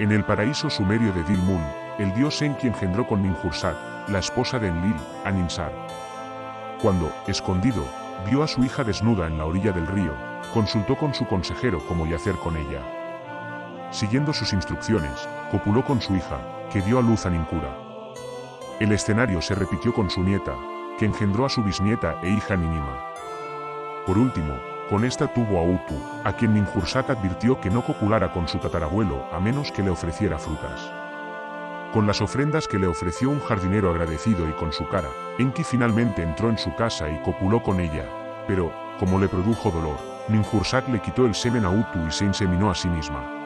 En el paraíso sumerio de Dilmun, el dios Enki engendró con Ninhursag, la esposa de Enlil, a Ninsar. Cuando, escondido, vio a su hija desnuda en la orilla del río, consultó con su consejero cómo yacer con ella. Siguiendo sus instrucciones, copuló con su hija, que dio a luz a Ninkura. El escenario se repitió con su nieta, que engendró a su bisnieta e hija Ninima. Por último, con esta tuvo a Utu, a quien Ninhursag advirtió que no copulara con su tatarabuelo a menos que le ofreciera frutas. Con las ofrendas que le ofreció un jardinero agradecido y con su cara, Enki finalmente entró en su casa y copuló con ella, pero, como le produjo dolor, Ninhursag le quitó el semen a Utu y se inseminó a sí misma.